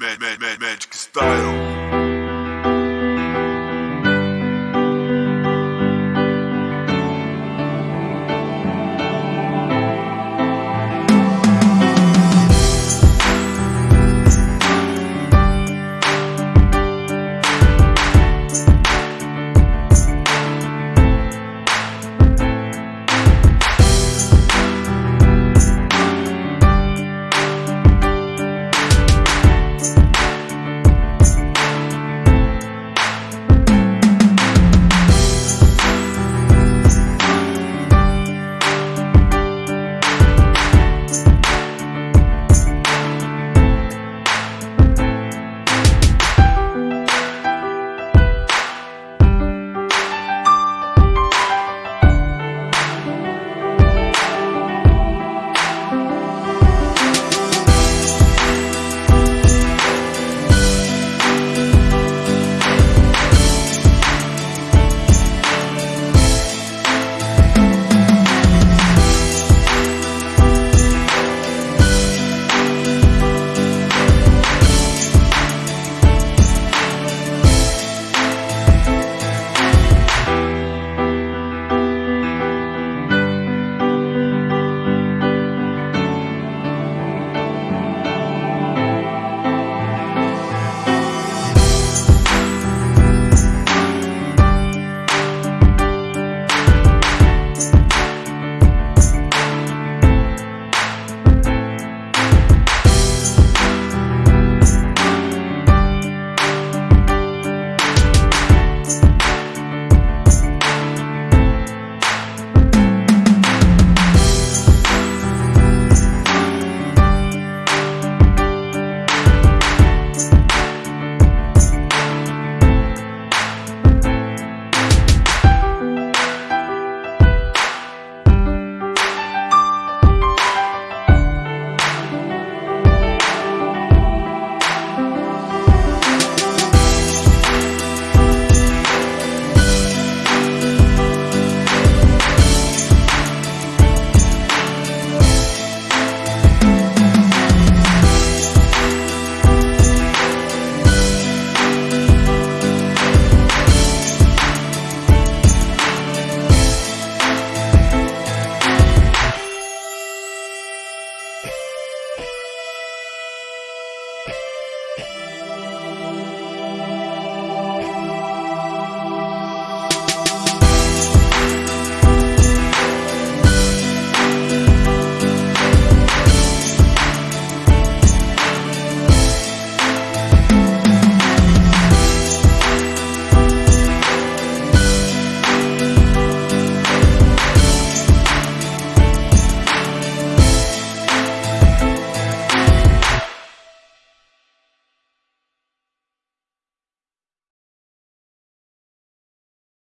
Magic, magic, magic style.